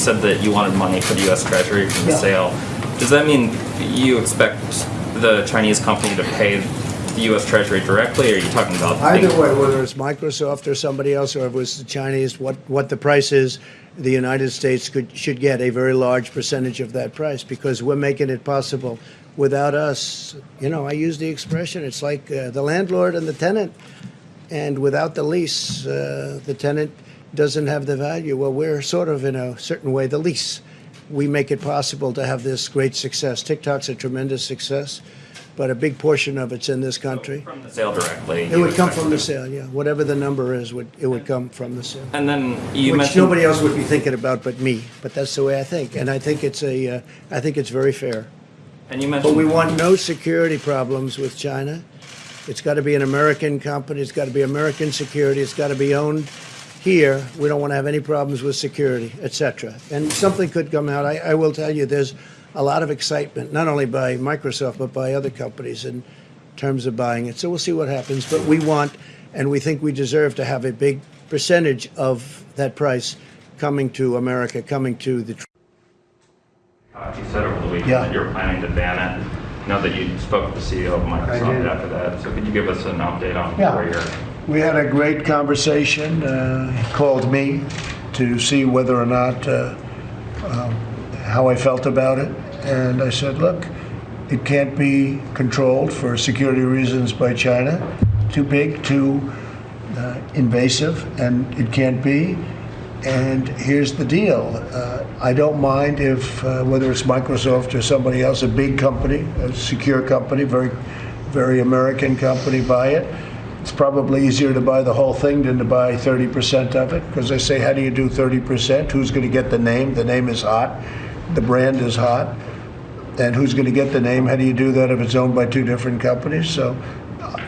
said that you wanted money for the U.S. Treasury from the Yeah. sale. Does that mean you expect the Chinese company to pay the U.S. Treasury directly, or are you talking about Either things- way, whether it's Microsoft or somebody else, or if it was the Chinese, what, what the price is, the United States could, should get a very large percentage of that price because we're making it possible. Without us, you know, I use the expression, it's like uh, the landlord and the tenant. And without the lease, uh, the tenant doesn't have the value. Well, we're sort of, in a certain way, the lease. We make it possible to have this great success. TikTok's a tremendous success, but a big portion of it's in this country. from the sale directly? It would come expect from the sale, yeah. Whatever the number is, would it would come from the sale. And then you Which mentioned nobody else would be thinking about but me. But that's the way I think, and I think it's a, uh, I think it's very fair. and you But we want no security problems with China. It's got to be an American company. It's got to be American security. It's got to be owned here. We don't want to have any problems with security, etc. And something could come out. I, I will tell you, there's a lot of excitement, not only by Microsoft but by other companies in terms of buying it. So we'll see what happens. But we want, and we think we deserve to have a big percentage of that price coming to America, coming to the. Uh, you said over the weekend Yeah. that you're planning to ban it. Now that you spoke with the CEO of Microsoft after that. So could you give us an update on Yeah. where you're? We had a great conversation. Uh, he called me to see whether or not uh, um, how I felt about it, and I said, "Look, it can't be controlled for security reasons by China. Too big, too uh, invasive, and it can't be." And here's the deal. Uh, I don't mind if, uh, whether it's Microsoft or somebody else, a big company, a secure company, very, very American company, buy it. It's probably easier to buy the whole thing than to buy 30% of it. Because they say, how do you do 30%? Who's going to get the name? The name is hot. The brand is hot. And who's going to get the name? How do you do that if it's owned by two different companies? So,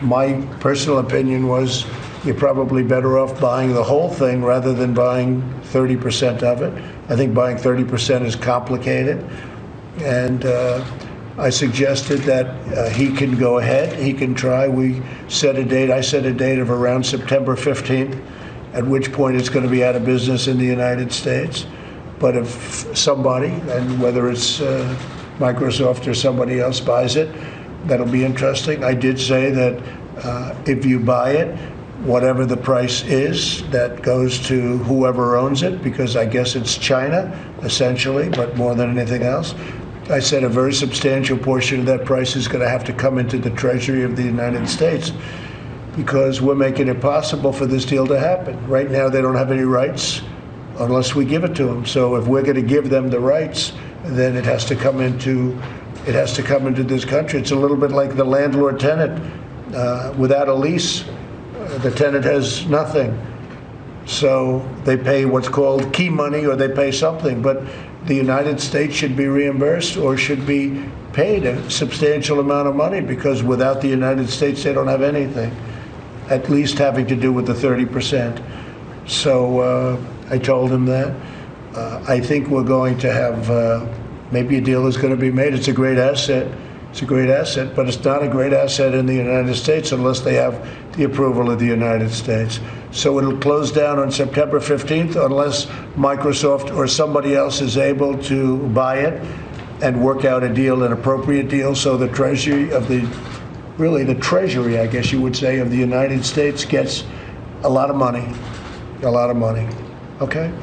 my personal opinion was you're probably better off buying the whole thing rather than buying 30% of it. I think buying 30% is complicated. And uh, I suggested that uh, he can go ahead, he can try. We set a date, I set a date of around September 15th, at which point it's going to be out of business in the United States. But if somebody, and whether it's uh, Microsoft or somebody else buys it, that'll be interesting. I did say that uh, if you buy it, whatever the price is, that goes to whoever owns it, because I guess it's China, essentially, but more than anything else. I said a very substantial portion of that price is going to have to come into the Treasury of the United States because we're making it possible for this deal to happen. Right now, they don't have any rights unless we give it to them. So if we're going to give them the rights, then it has to come into it has to come into this country. It's a little bit like the landlord tenant. Uh, without a lease, uh, the tenant has nothing. So they pay what's called key money or they pay something. But the United States should be reimbursed or should be paid a substantial amount of money because without the United States, they don't have anything, at least having to do with the 30%. So uh, I told him that. Uh, I think we're going to have, uh, maybe a deal is going to be made. It's a great asset. It's a great asset, but it's not a great asset in the United States unless they have the approval of the United States. So it'll close down on September 15th unless Microsoft or somebody else is able to buy it and work out a deal, an appropriate deal, so the Treasury of the, really the Treasury, I guess you would say, of the United States gets a lot of money, a lot of money. Okay?